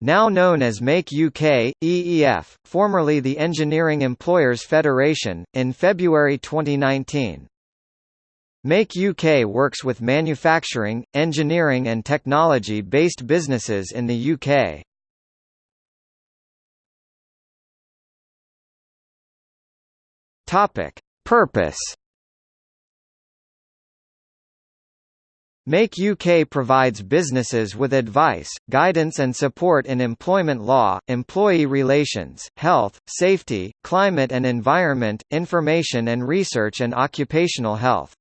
now known as Make UK, EEF, formerly the Engineering Employers Federation, in February 2019. Make UK works with manufacturing, engineering and technology-based businesses in the UK. Topic: Purpose Make UK provides businesses with advice, guidance and support in employment law, employee relations, health, safety, climate and environment, information and research and occupational health.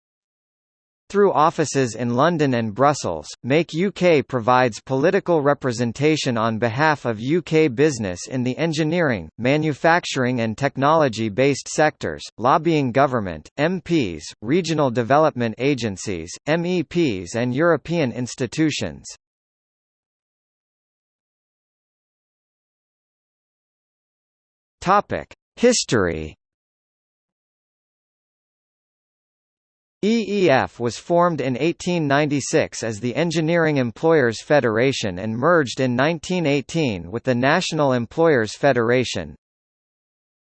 Through offices in London and Brussels, Make UK provides political representation on behalf of UK business in the engineering, manufacturing and technology-based sectors, lobbying government, MPs, regional development agencies, MEPs and European institutions. History EEF was formed in 1896 as the Engineering Employers Federation and merged in 1918 with the National Employers Federation.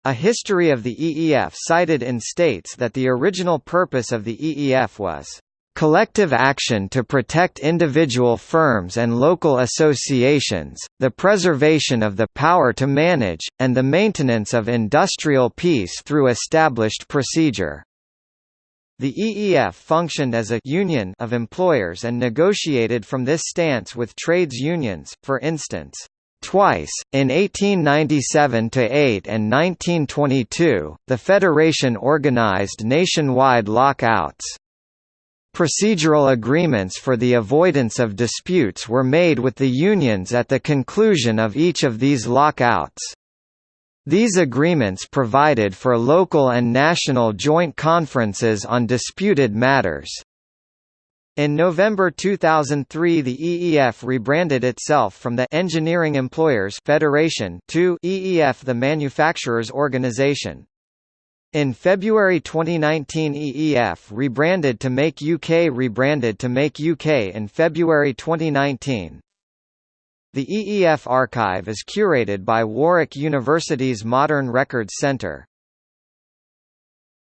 A history of the EEF cited in states that the original purpose of the EEF was collective action to protect individual firms and local associations, the preservation of the power to manage, and the maintenance of industrial peace through established procedure. The EEF functioned as a union of employers and negotiated from this stance with trades unions, for instance. Twice, in 1897–8 and 1922, the Federation organized nationwide lockouts. Procedural agreements for the avoidance of disputes were made with the unions at the conclusion of each of these lockouts. These agreements provided for local and national joint conferences on disputed matters. In November 2003 the EEF rebranded itself from the Engineering Employers Federation to EEF the Manufacturers Organization. In February 2019 EEF rebranded to Make UK rebranded to Make UK in February 2019. The EEF archive is curated by Warwick University's Modern Records Centre.